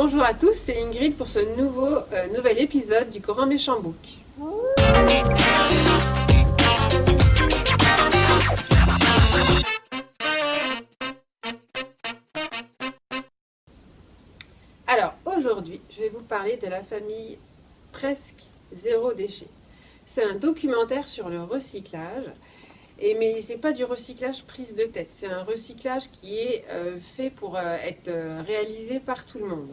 Bonjour à tous, c'est Ingrid pour ce nouveau, euh, nouvel épisode du Grand Méchant Book. Alors aujourd'hui, je vais vous parler de la famille Presque Zéro Déchet. C'est un documentaire sur le recyclage et, mais ce n'est pas du recyclage prise de tête, c'est un recyclage qui est euh, fait pour euh, être réalisé par tout le monde.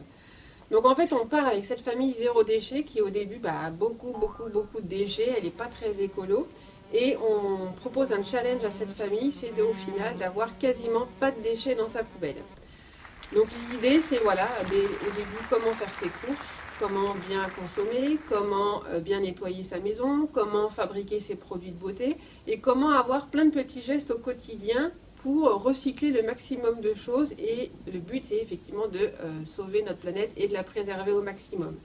Donc en fait on part avec cette famille zéro déchet qui au début bah, a beaucoup beaucoup beaucoup de déchets, elle n'est pas très écolo. Et on propose un challenge à cette famille, c'est au final d'avoir quasiment pas de déchets dans sa poubelle. Donc l'idée c'est voilà, au début comment faire ses courses, comment bien consommer, comment euh, bien nettoyer sa maison, comment fabriquer ses produits de beauté et comment avoir plein de petits gestes au quotidien pour recycler le maximum de choses et le but c'est effectivement de euh, sauver notre planète et de la préserver au maximum.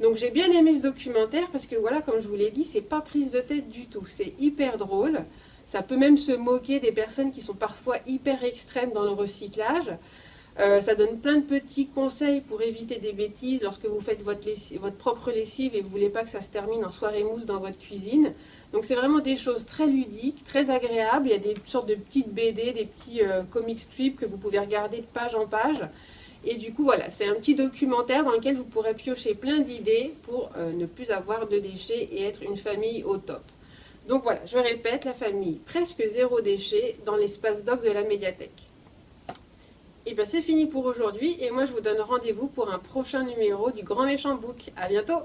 Donc j'ai bien aimé ce documentaire parce que voilà, comme je vous l'ai dit, c'est pas prise de tête du tout, c'est hyper drôle. Ça peut même se moquer des personnes qui sont parfois hyper extrêmes dans le recyclage. Euh, ça donne plein de petits conseils pour éviter des bêtises lorsque vous faites votre, propre lessive et vous ne voulez pas que ça se termine en soirée mousse dans votre cuisine. Donc c'est vraiment des choses très ludiques, très agréables. Il y a des sortes de petites BD, des petits euh, comic strips que vous pouvez regarder de page en page. Et du coup, voilà, c'est un petit documentaire dans lequel vous pourrez piocher plein d'idées pour euh, ne plus avoir de déchets et être une famille au top. Donc voilà, je répète, la famille presque zéro déchet dans l'espace doc de la médiathèque. Et bien c'est fini pour aujourd'hui et moi je vous donne rendez-vous pour un prochain numéro du Grand Méchant Book. A bientôt